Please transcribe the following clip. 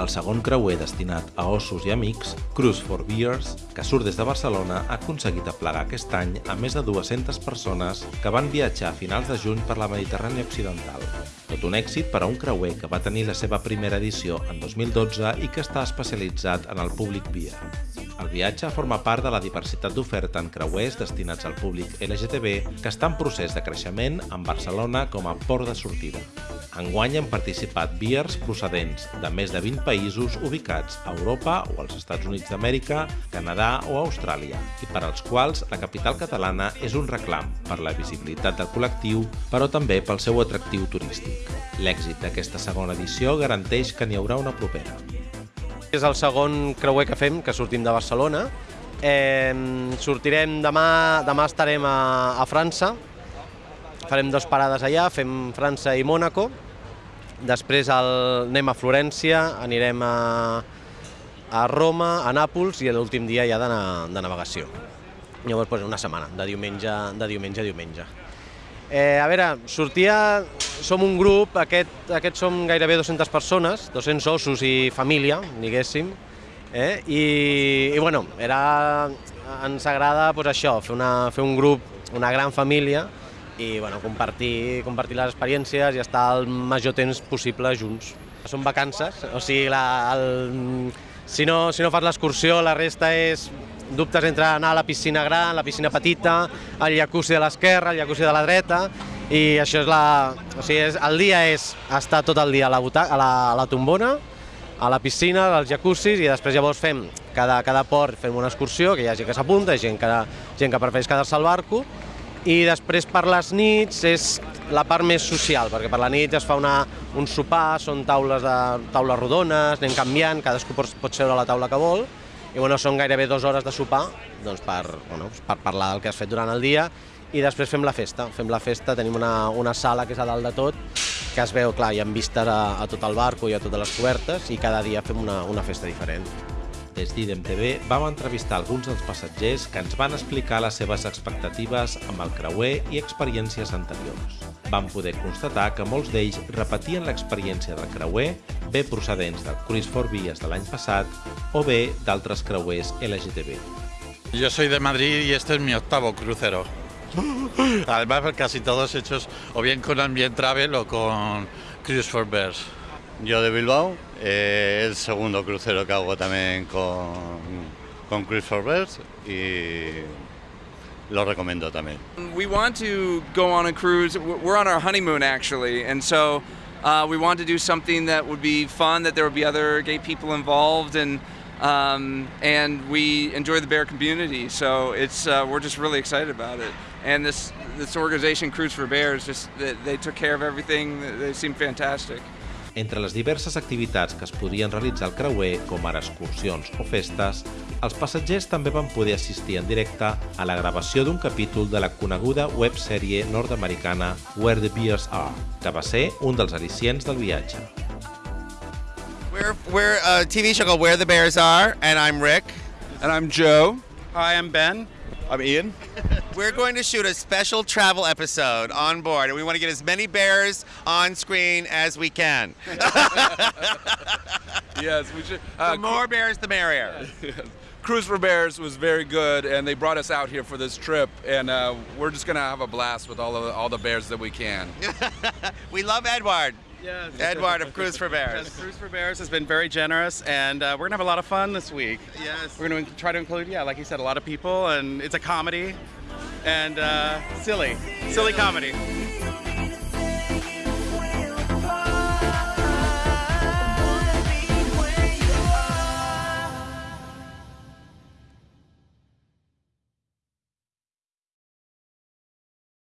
el segon creuer destinat a ossos i amics, Cruise for Beers, que surt des de Barcelona, ha aconseguit aplegar aquest any a més de 200 persones que van viatjar a finals de juny per la Mediterrània Occidental. Tot un èxit per a un creuer que va tenir la seva primera edició en 2012 i que està especialitzat en el públic beer. El viatge forma part de la diversitat d'oferta en creuers destinats al públic LGTB que està en procés de creixement amb Barcelona com a port de sortida. Enguany han participat beers procedents de més de 20 països ubicats a Europa o als Estats Units d'Amèrica, Canadà o Austràlia, i per als quals la capital catalana és un reclam per la visibilitat del col·lectiu, però també pel seu atractiu turístic. L'èxit d'aquesta segona edició garanteix que n'hi haurà una propera. És el segon creuer que fem, que sortim de Barcelona. Eh, sortirem demà, demà estarem a, a França, farem dues parades allà, fem França i Mònaco, després el, anem a Florència, anirem a, a Roma, a Nàpols i l'últim dia ja de, de navegació. Llavors, doncs, una setmana, de diumenge, de diumenge a diumenge. Eh, a veure, sortia som un grup, aquest, aquest som gairebé 200 persones, 200 ossos i família, diguéssim, eh? I, i bueno, era, ens agrada pues, això, fer, una, fer un grup, una gran família, i bueno, compartir, compartir les experiències i estar el major temps possible junts. Són vacances, o sigui, la, el, si, no, si no fas l'excursió, la resta és dubtes entre anar a la piscina gran, la piscina petita, el jacuzzi de l'esquerra, el jacuzzi de la dreta, i això és la... O sigui, és, el dia és estar tot el dia a la, butaca, a la, a la tombona, a la piscina, als jacuzzis, i després llavors fem, cada, cada port fem una excursió, que hi ha gent que s'apunta, gent que, gent que prefereix quedar-se al barco, i després per les nits és la part més social, perquè per la nit es fa una, un sopar, són taules, de, taules rodones, anem canviant, cadascú pot, pot seure a la taula que vol, i bueno, són gairebé dues hores de sopar doncs per, bueno, per parlar del que has fet durant el dia i després fem la festa. Fem la festa, tenim una, una sala que és a dalt de tot, que es veu, clar, hi ha vistes a, a tot el barco i a totes les cobertes i cada dia fem una, una festa diferent. Des d'IDEM TV vam entrevistar alguns dels passatgers que ens van explicar les seves expectatives amb el creuer i experiències anteriors. Vam poder constatar que molts d'ells repetien l'experiència del creuer, bé procedents del Cruise for Vies de l'any passat o bé d'altres creuers LGTB. Yo soy de Madrid y este es mi octavo crucero. Además, casi todos hechos o bien con Ambient Travel o con Cruise for Bears. Yo de Bilbao, eh, el segundo crucero que hago también con, con Cruise for Bears y lo recomiendo también. We want to go on a cruise. We're on our honeymoon actually, and so uh, we want to do something that would be fun, that there would be other gay people involved, and um, and we enjoy the bear community. So it's uh, we're just really excited about it. And this this organization, Cruise for Bears, just they, they took care of everything. They seem fantastic. Entre les diverses activitats que es podien realitzar al creuer, com ara excursions o festes, els passatgers també van poder assistir en directe a la gravació d'un capítol de la coneguda websèrie nord-americana Where the Beers Are, que va ser un dels al·licients del viatge. We're, we're a TV show called Where the Bears Are, and I'm Rick. And I'm Joe. Hi, I'm Ben. I'm Ian. We're going to shoot a special travel episode on board, and we want to get as many bears on screen as we can. yes, we should. Uh, the more bears, the merrier. Yes. Cruise for Bears was very good, and they brought us out here for this trip, and uh, we're just gonna have a blast with all of all the bears that we can. we love Edward. Yes. Edward of Cruise for Bears. Yes, Cruise for Bears has been very generous, and uh, we're gonna have a lot of fun this week. Yes. We're gonna try to include, yeah, like you said, a lot of people, and it's a comedy, and uh, silly, silly comedy.